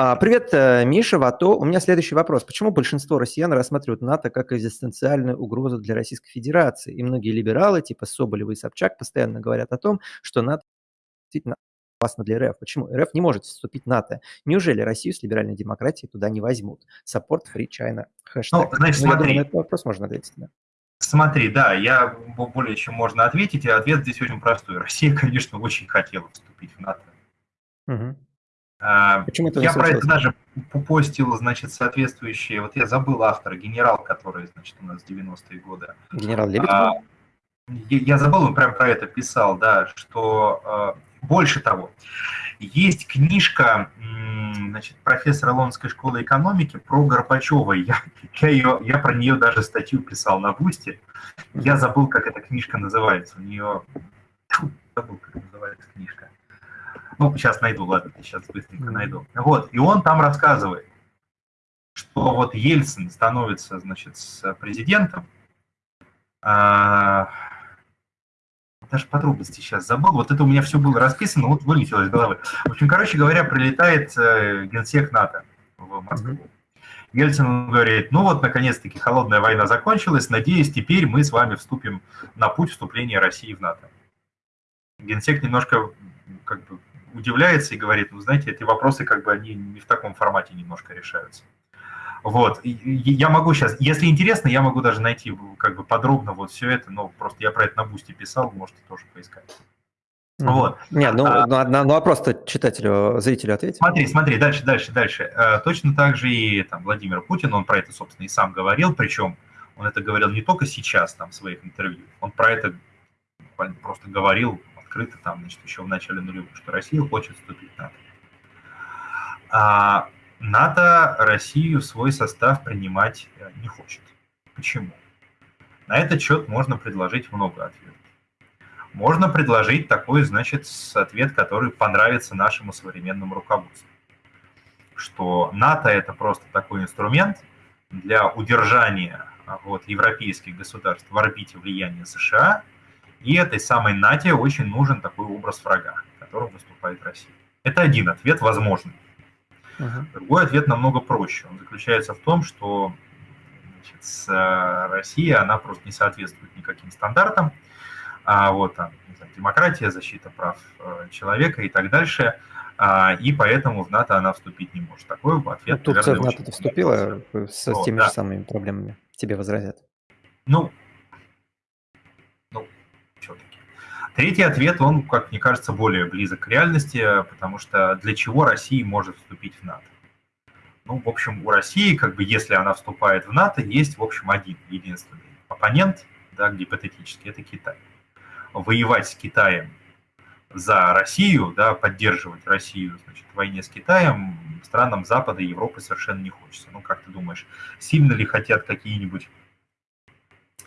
А, привет, э, Миша, Вато. У меня следующий вопрос. Почему большинство россиян рассматривают НАТО как экзистенциальную угрозу для Российской Федерации? И многие либералы, типа Соболева и Собчак, постоянно говорят о том, что НАТО действительно опасно для РФ. Почему? РФ не может вступить в НАТО. Неужели Россию с либеральной демократией туда не возьмут? Support Free China. Хэштег. Ну, значит, ну, смотри. думаю, на этот вопрос можно ответить. Да. Смотри, да, я более чем можно ответить, и ответ здесь очень простой. Россия, конечно, очень хотела вступить в НАТО. Угу. А, Почему это я про это даже постил, значит, соответствующие, вот я забыл автора, генерал, который, значит, у нас в 90-е годы. Генерал Лебедев? А, я, я забыл, он прям про это писал, да, что а, больше того, есть книжка, значит, профессора Лондонской школы экономики про Горбачева. Я, я, ее, я про нее даже статью писал на Бусте. Я забыл, как эта книжка называется. У нее... Забыл, как называется книжка. Ну, сейчас найду, ладно, сейчас быстренько найду. Вот, и он там рассказывает, что вот Ельцин становится, значит, с президентом, а, даже подробности сейчас забыл, вот это у меня все было расписано, вот вылетело из головы. В общем, короче говоря, прилетает э, генсек НАТО в Москву. Ельцин говорит, ну вот, наконец-таки, холодная война закончилась, надеюсь, теперь мы с вами вступим на путь вступления России в НАТО. Генсек немножко как бы удивляется и говорит, ну, знаете, эти вопросы как бы они не в таком формате немножко решаются. Вот, я могу сейчас, если интересно, я могу даже найти как бы подробно вот все это, но просто я про это на бусте писал, можете тоже поискать. Вот. Нет, ну, а, ну, ну, а просто читателю, зрителю ответить. Смотри, смотри, дальше, дальше, дальше. Э, точно так же и там Владимир Путин, он про это, собственно, и сам говорил, причем он это говорил не только сейчас там в своих интервью, он про это просто говорил открыто там, значит, еще в начале нулевых, что Россия хочет вступить в НАТО. А НАТО Россию в свой состав принимать э, не хочет. Почему? На этот счет можно предложить много ответов. Можно предложить такой, значит, ответ, который понравится нашему современному руководству. Что НАТО – это просто такой инструмент для удержания вот, европейских государств в орбите влияния США – и этой самой НАТО очень нужен такой образ врага, которым выступает Россия. Это один ответ возможный. Uh-huh. Другой ответ намного проще. Он заключается в том, что значит, с э, Россией она просто не соответствует никаким стандартам. А вот там, знаю, демократия, защита прав э, человека и так дальше. А, и поэтому в НАТО она вступить не может. Такой ответ, ну, Турция наверное, в НАТО вступила с, с теми да. же самыми проблемами. Тебе возразят. Ну, Третий ответ, он, как мне кажется, более близок к реальности, потому что для чего Россия может вступить в НАТО? Ну, в общем, у России, как бы, если она вступает в НАТО, есть, в общем, один единственный оппонент, да, гипотетически, это Китай. Воевать с Китаем за Россию, да, поддерживать Россию значит, в войне с Китаем странам Запада и Европы совершенно не хочется. Ну, как ты думаешь, сильно ли хотят какие-нибудь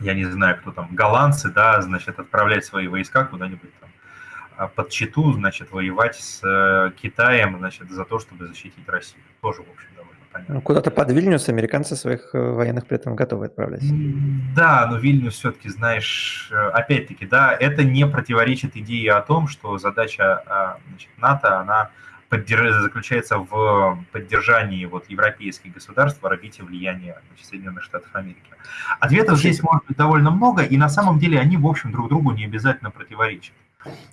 я не знаю, кто там, голландцы, да, значит, отправлять свои войска куда-нибудь там а, под Читу, значит, воевать с э, Китаем, значит, за то, чтобы защитить Россию. Тоже, в общем, довольно понятно. Ну, куда-то под Вильнюс американцы своих э, военных при этом готовы отправлять. Да, но Вильнюс все-таки, знаешь, э, опять-таки, да, это не противоречит идее о том, что задача а, значит, НАТО, она заключается в поддержании вот европейских государств в орбите влияния значит, Соединенных Штатов Америки. Ответов здесь может быть довольно много, и на самом деле они, в общем, друг другу не обязательно противоречат.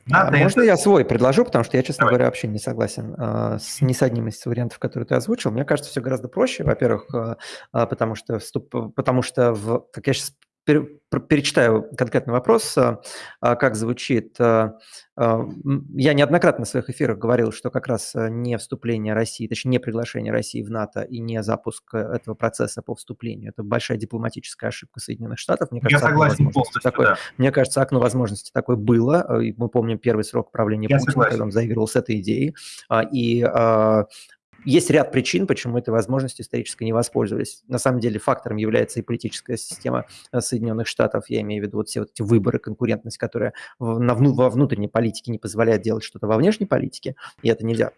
Надо а Можно это... я свой предложу, потому что я, честно Давай. говоря, вообще не согласен э, с, ни с одним из вариантов, которые ты озвучил. Мне кажется, все гораздо проще, во-первых, э, потому что, вступ... потому что в, как я сейчас перечитаю конкретный вопрос, а, а, как звучит. А, я неоднократно в своих эфирах говорил, что как раз не вступление России, точнее не приглашение России в НАТО и не запуск этого процесса по вступлению. Это большая дипломатическая ошибка Соединенных Штатов. Мне кажется, Я согласен полностью, такое, да. Мне кажется, окно возможности такое было. Мы помним первый срок правления Я Путина, согласен. когда он заигрывал с этой идеей. И есть ряд причин, почему этой возможностью исторически не воспользовались. На самом деле фактором является и политическая система э, Соединенных Штатов, я имею в виду вот все вот эти выборы, конкурентность, которая во внутренней политике не позволяет делать что-то во внешней политике, и это нельзя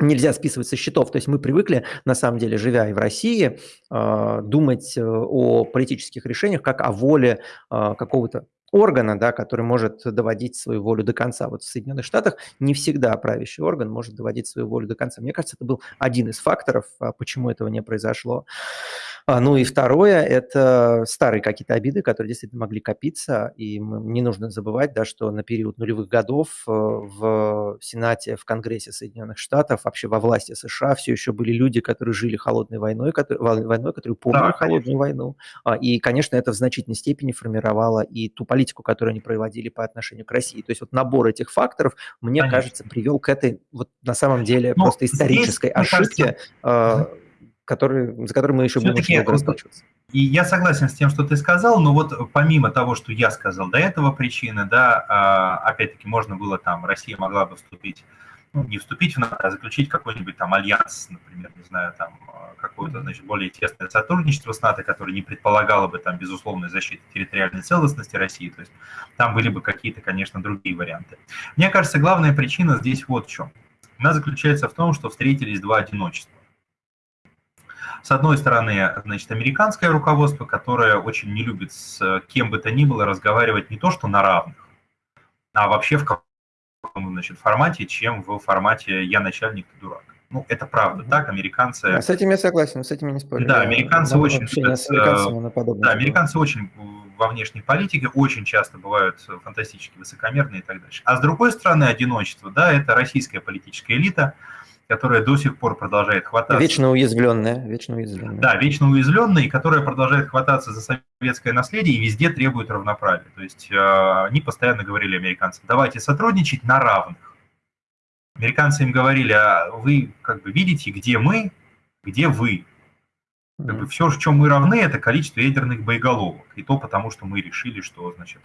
нельзя списывать со счетов. То есть мы привыкли, на самом деле, живя и в России, э, думать э, о политических решениях как о воле какого-то органа, да, который может доводить свою волю до конца. Вот в Соединенных Штатах не всегда правящий орган может доводить свою волю до конца. Мне кажется, это был один из факторов, а, почему этого не произошло. А, ну и второе – это старые какие-то обиды, которые действительно могли копиться, и не нужно забывать, да, что на период нулевых годов э, в Сенате, в Конгрессе Соединенных Штатов, вообще во власти США все еще были люди, которые жили холодной войной, которые, войной, которые помнили да, холодную войну, а, и, конечно, это в значительной степени формировало и ту политику, которую они проводили по отношению к России. То есть вот набор этих факторов, мне конечно. кажется, привел к этой вот на самом деле Но просто исторической здесь, ошибке, кажется, который, за который мы еще будем очень долго расплачиваться. И я согласен с тем, что ты сказал, но вот помимо того, что я сказал до этого причины, да, а, опять-таки можно было там, Россия могла бы вступить, ну, не вступить в НАТО, а заключить какой-нибудь там альянс, например, не знаю, там какое-то, значит, более тесное сотрудничество с НАТО, которое не предполагало бы там безусловной защиты территориальной целостности России, то есть там были бы какие-то, конечно, другие варианты. Мне кажется, главная причина здесь вот в чем. Она заключается в том, что встретились два одиночества. С одной стороны, значит, американское руководство, которое очень не любит с кем бы то ни было разговаривать не то что на равных, а вообще в каком значит, формате, чем в формате «я начальник, ты дурак». Ну, это правда, так, американцы... Да, с этим я согласен, с этим я не спорю. Да, американцы я очень... Любят, с американцами на да, американцы очень во внешней политике очень часто бывают фантастически высокомерные и так дальше. А с другой стороны, одиночество, да, это российская политическая элита, которая до сих пор продолжает хвататься. Вечно уязвленная, вечно уязвленная. Да, вечно уязвленная, и которая продолжает хвататься за советское наследие и везде требует равноправия. То есть э, они постоянно говорили американцам, давайте сотрудничать на равных. Американцы им говорили, а вы как бы видите, где мы, где вы. Как бы все, в чем мы равны, это количество ядерных боеголовок. И то потому, что мы решили, что, значит,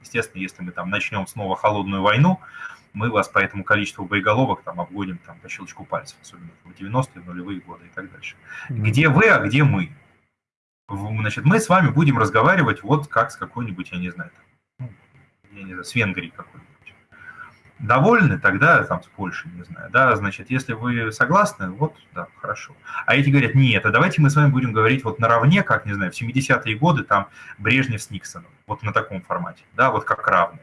естественно, если мы там начнем снова холодную войну, мы вас по этому количеству боеголовок там обгоним там, по щелчку пальцев, особенно в 90-е, нулевые годы и так дальше. Где вы, а где мы? Значит, мы с вами будем разговаривать вот как с какой-нибудь, я не знаю, там, ну, я не знаю, с Венгрией какой-нибудь. Довольны, тогда там с Польшей, не знаю, да, значит, если вы согласны, вот, да, хорошо. А эти говорят, нет, а давайте мы с вами будем говорить вот наравне, как, не знаю, в 70-е годы там Брежнев с Никсоном, вот на таком формате, да, вот как равные.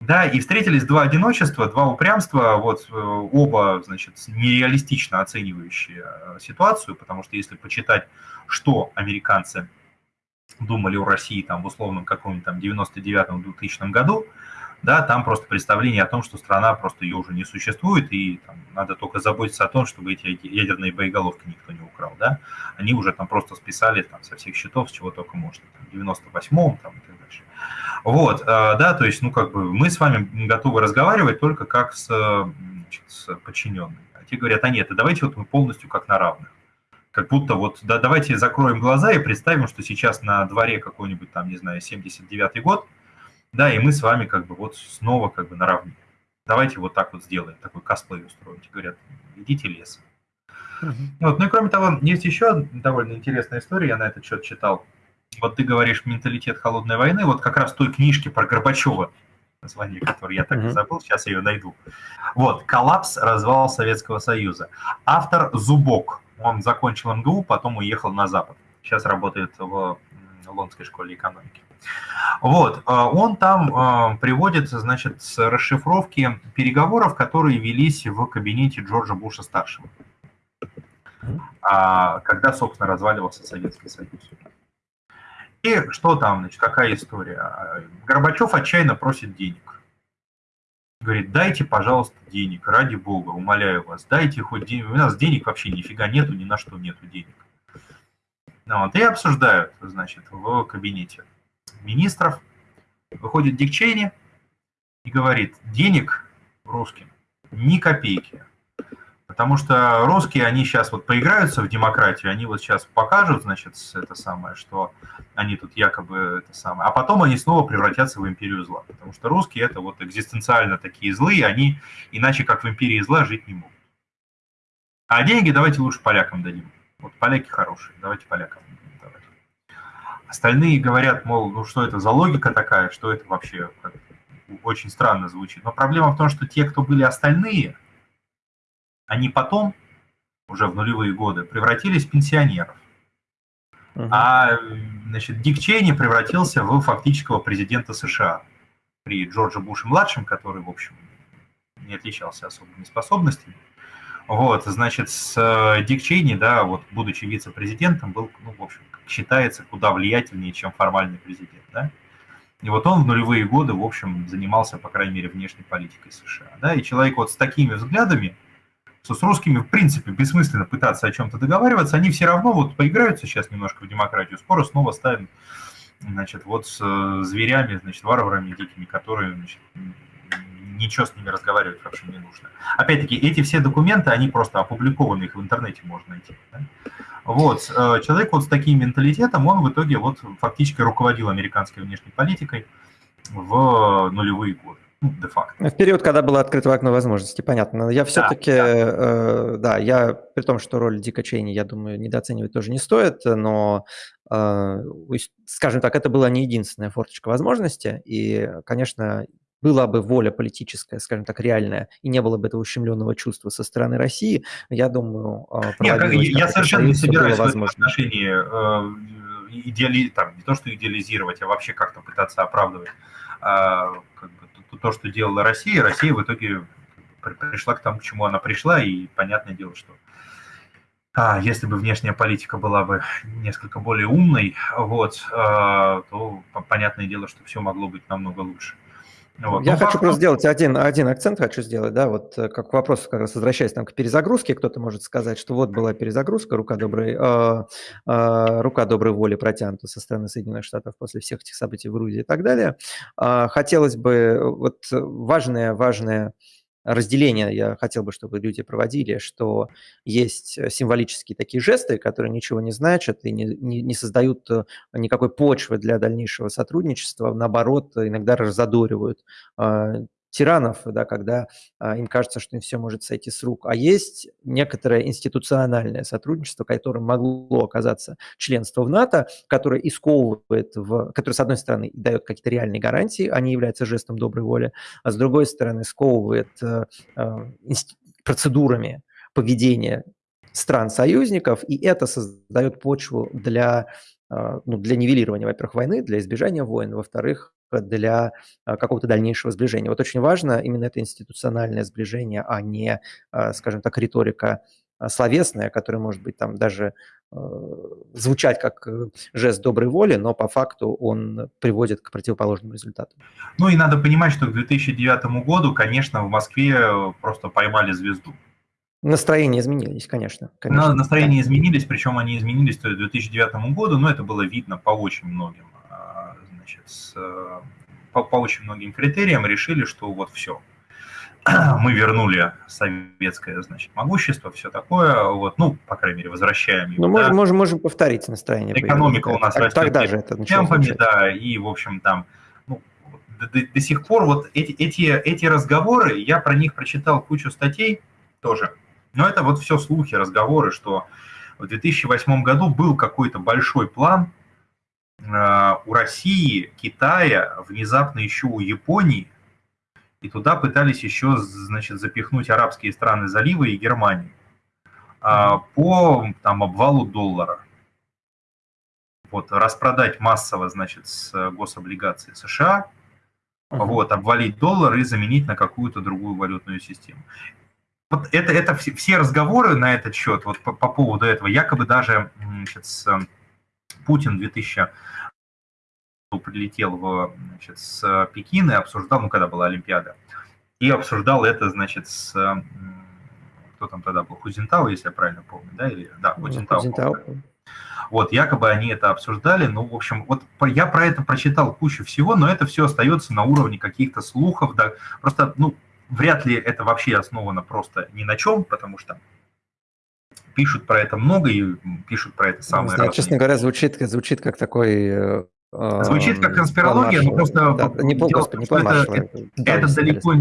Да, и встретились два одиночества, два упрямства, вот э, оба, значит, нереалистично оценивающие э, ситуацию, потому что если почитать, что американцы думали о России там в условном каком-нибудь там 99-2000 году, да, там просто представление о том, что страна просто ее уже не существует, и там, надо только заботиться о том, чтобы эти ядерные боеголовки никто не украл, да, они уже там просто списали там со всех счетов, с чего только можно, там, в 98-м там и так дальше. Вот, э, да, то есть, ну, как бы мы с вами готовы разговаривать только как с, значит, с подчиненными. А те говорят, а нет, а давайте вот мы полностью как на равных как будто вот да, давайте закроем глаза и представим, что сейчас на дворе какой-нибудь там, не знаю, 79-й год, да, и мы с вами как бы вот снова как бы наравне. Давайте вот так вот сделаем, такой косплей устроить. Говорят, идите лесом. Uh-huh. Вот, ну и кроме того, есть еще довольно интересная история, я на этот счет читал. Вот ты говоришь менталитет холодной войны, вот как раз той книжке про Горбачева, название которой я так и забыл, сейчас я ее найду. Вот, «Коллапс, развал Советского Союза». Автор Зубок, он закончил МГУ, потом уехал на Запад. Сейчас работает в Лондонской школе экономики. Вот, э, он там э, приводит, значит, с расшифровки переговоров, которые велись в кабинете Джорджа Буша-старшего, а, когда, собственно, разваливался Советский Союз. И что там, значит, какая история? Горбачев отчаянно просит денег. Говорит, дайте, пожалуйста, денег, ради бога, умоляю вас, дайте хоть денег. У нас денег вообще нифига нету, ни на что нету денег. Ну, вот, и обсуждают, значит, в кабинете министров, выходит Дик Чейни и говорит, денег русским ни копейки. Потому что русские, они сейчас вот поиграются в демократию, они вот сейчас покажут, значит, это самое, что они тут якобы это самое, а потом они снова превратятся в империю зла. Потому что русские это вот экзистенциально такие злые, они иначе как в империи зла жить не могут. А деньги давайте лучше полякам дадим. Вот поляки хорошие, давайте полякам. Остальные говорят, мол, ну что это за логика такая, что это вообще очень странно звучит. Но проблема в том, что те, кто были остальные, они потом, уже в нулевые годы, превратились в пенсионеров. Uh-huh. А значит, Дик Чейни превратился в фактического президента США при Джордже Буше-младшем, который, в общем, не отличался особыми способностями. Вот, значит, с э, Дик Чейни, да, вот, будучи вице-президентом, был, ну, в общем, считается куда влиятельнее, чем формальный президент, да. И вот он в нулевые годы, в общем, занимался, по крайней мере, внешней политикой США, да, и человек вот с такими взглядами, что с русскими, в принципе, бессмысленно пытаться о чем-то договариваться, они все равно вот поиграются сейчас немножко в демократию, скоро снова ставим, значит, вот с э, зверями, значит, варварами дикими, которые, значит, ничего с ними разговаривать вообще не нужно. Опять-таки, эти все документы, они просто опубликованы, их в интернете можно найти. Да? Вот, э, человек вот с таким менталитетом, он в итоге вот фактически руководил американской внешней политикой в нулевые годы. Ну, де-факто. В период, когда было открыто окно возможностей, понятно. Я все-таки, да, да. Э, да, я, при том, что роль Дика Чейни, я думаю, недооценивать тоже не стоит, но, э, скажем так, это была не единственная форточка возможности, и, конечно, была бы воля политическая, скажем так, реальная, и не было бы этого ущемленного чувства со стороны России, я думаю, а, Нет, как, я совершенно не собираюсь в этом отношении э, идеали, там, не то что идеализировать, а вообще как-то пытаться оправдывать а, как бы, то, то, что делала Россия. Россия в итоге пришла к тому, к чему она пришла, и понятное дело, что а, если бы внешняя политика была бы несколько более умной, вот, а, то понятное дело, что все могло быть намного лучше. Вот. Я ну, хочу просто сделать один, один акцент, хочу сделать, да, вот э, как вопрос, как раз возвращаясь там к перезагрузке, кто-то может сказать, что вот была перезагрузка, рука доброй, э, э, рука доброй воли протянута со стороны Соединенных Штатов после всех этих событий в Грузии и так далее. Э, хотелось бы, вот важное, важное разделение я хотел бы, чтобы люди проводили, что есть э, символические такие жесты, которые ничего не значат и не, не, не создают э, никакой почвы для дальнейшего сотрудничества, наоборот, иногда разодоривают а, тиранов, да, когда а, им кажется, что им все может сойти с рук. А есть некоторое институциональное сотрудничество, которым могло оказаться членство в НАТО, которое исковывает, в, которое, с одной стороны, дает какие-то реальные гарантии, они являются жестом доброй воли, а с другой стороны, сковывает э, э, процедурами поведения стран-союзников, и это создает почву для, э, ну, для нивелирования, во-первых, войны, для избежания войн, во-вторых, для а, какого-то дальнейшего сближения. Вот очень важно именно это институциональное сближение, а не, а, скажем так, риторика а, словесная, которая может быть там даже звучать как э, жест доброй воли, но по факту он приводит к противоположному результату. Ну и надо понимать, что к 2009 году, конечно, в Москве э, просто поймали звезду. Настроения изменились, конечно. конечно. Настроения да. изменились, причем они изменились к 2009 году, но это было видно по очень многим значит, с, э, по, по очень многим критериям решили, что вот все, мы вернули советское, значит, могущество, все такое, вот, ну, по крайней мере, возвращаем его. Ну, можем, да. можем, можем повторить настроение. Экономика у нас так, растет тогда же это темпами, да, и, в общем, там, ну, до, до, до сих пор вот эти, эти, эти разговоры, я про них прочитал кучу статей тоже, но это вот все слухи, разговоры, что в 2008 году был какой-то большой план, у России, Китая, внезапно еще у Японии, и туда пытались еще, значит, запихнуть арабские страны залива и Германию а, по там, обвалу доллара. Вот, распродать массово, значит, с гособлигаций США, uh-huh. вот, обвалить доллар и заменить на какую-то другую валютную систему. Вот это, это все, все разговоры на этот счет, вот по, по поводу этого, якобы даже значит, с Путин в 2000 прилетел в, значит, с Пекина и обсуждал, ну, когда была Олимпиада, и обсуждал это, значит, с... Кто там тогда был? Хузентау, если я правильно помню, да? Или, да, ну, Хузентау. Хузентау. Вот, якобы они это обсуждали. Ну, в общем, вот я про это прочитал кучу всего, но это все остается на уровне каких-то слухов. Да. Просто, ну, вряд ли это вообще основано просто ни на чем, потому что пишут про это много и пишут про это самое Знаю, Честно говоря, звучит, звучит как такой э, Звучит как конспирология, но просто да, не, пол, господи, не это, это, это, далеко,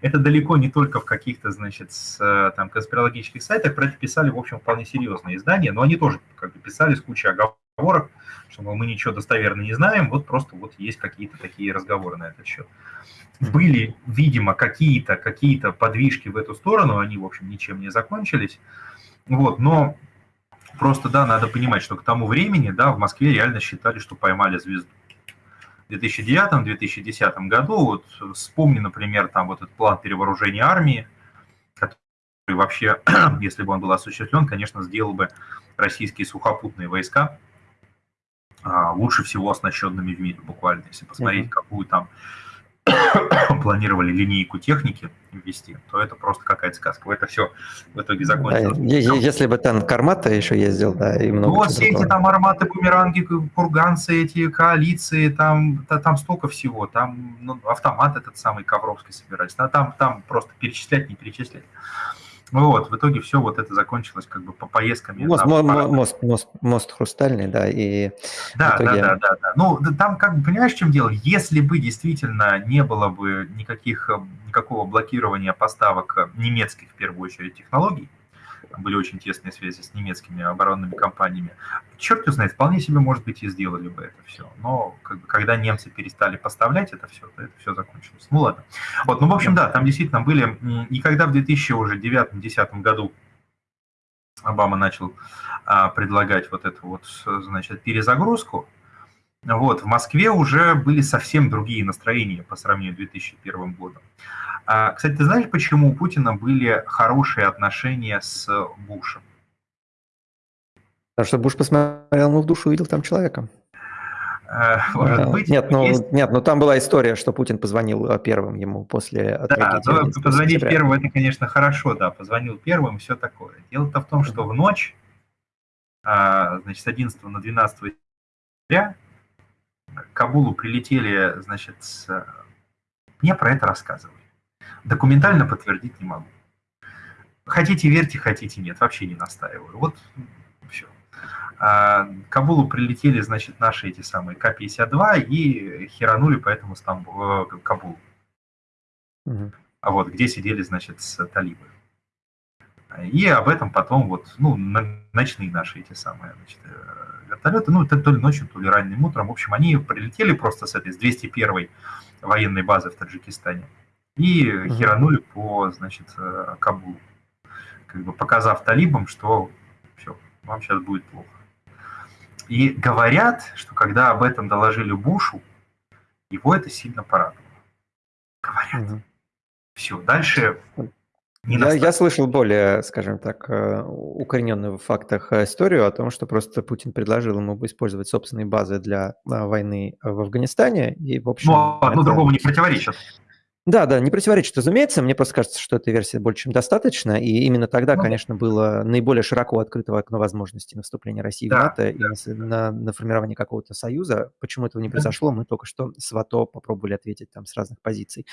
это далеко не только в каких-то, значит, с, там, конспирологических сайтах, про это писали, в общем, вполне серьезные издания, но они тоже как бы писали с кучей оговорок, что мы ничего достоверно не знаем, вот просто вот есть какие-то такие разговоры на этот счет. Были, видимо, какие-то какие подвижки в эту сторону, они, в общем, ничем не закончились, вот, но Просто, да, надо понимать, что к тому времени, да, в Москве реально считали, что поймали звезду. В 2009-2010 году, вот вспомни, например, там вот этот план перевооружения армии, который вообще, если бы он был осуществлен, конечно, сделал бы российские сухопутные войска а, лучше всего оснащенными в мире буквально. Если посмотреть, mm-hmm. какую там планировали линейку техники ввести, то это просто какая-то сказка. Это все в итоге закончилось. Да, если бы танк Армата еще ездил, да, и много Ну вот все эти там арматы, бумеранги, курганцы, эти коалиции, там, там столько всего. Там ну, автомат этот самый Ковровский собирались. Там, там просто перечислять, не перечислять. Ну вот, в итоге все вот это закончилось как бы по поездкам. Мост, на, мост, мост, мост, мост хрустальный, да, и да, итоге... да, да, да, да. Ну, там как бы, понимаешь, в чем дело? Если бы действительно не было бы никаких, никакого блокирования поставок немецких, в первую очередь, технологий, были очень тесные связи с немецкими оборонными компаниями. Черт знает, вполне себе, может быть, и сделали бы это все. Но как бы, когда немцы перестали поставлять это все, то это все закончилось. Ну ладно. Вот, ну, в общем, да, там действительно были... И когда в 2009-2010 году Обама начал а, предлагать вот эту вот, значит, перезагрузку, вот, в Москве уже были совсем другие настроения по сравнению с 2001 годом. А, кстати, ты знаешь, почему у Путина были хорошие отношения с Бушем? Потому что Буш посмотрел ему в душу, увидел там человека. Э, может быть. Нет, ну, есть... нет, ну там была история, что Путин позвонил э, первым ему после Да, ну, позвонить первым, это, конечно, хорошо, да, позвонил первым, все такое. Дело-то в том, что в ночь, а, значит, с 11 на 12 сентября к Кабулу прилетели, значит, с... мне про это рассказывали. Документально подтвердить не могу. Хотите верьте, хотите нет, вообще не настаиваю. Вот все. А, к Кабулу прилетели, значит, наши эти самые К-52 и херанули по этому Стамбу, э, Кабулу. Угу. А вот где сидели, значит, с талибы. И об этом потом вот, ну, ночные наши эти самые, значит, э, вертолеты, ну, то ли ночью, то ли ранним утром, в общем, они прилетели просто с этой, с 201 военной базы в Таджикистане и угу. херанули по, значит, э, Кабулу, как бы показав талибам, что все, вам сейчас будет плохо. И говорят, что когда об этом доложили Бушу, его это сильно порадовало. Говорят. Угу. Все, дальше не я, я слышал более, скажем так, э, укорененную в фактах э, историю о том, что просто Путин предложил ему использовать собственные базы для войны в Афганистане. И, в общем, Но одно это... другому не противоречит. Да, да, не противоречит, разумеется. Мне просто кажется, что этой версии больше чем достаточно. И именно тогда, ну, конечно, было наиболее широко открытого окно возможностей на вступление России да, в НАТО да. и на, на формирование какого-то союза. Почему этого не произошло, мы только что с ВАТО попробовали ответить там с разных позиций.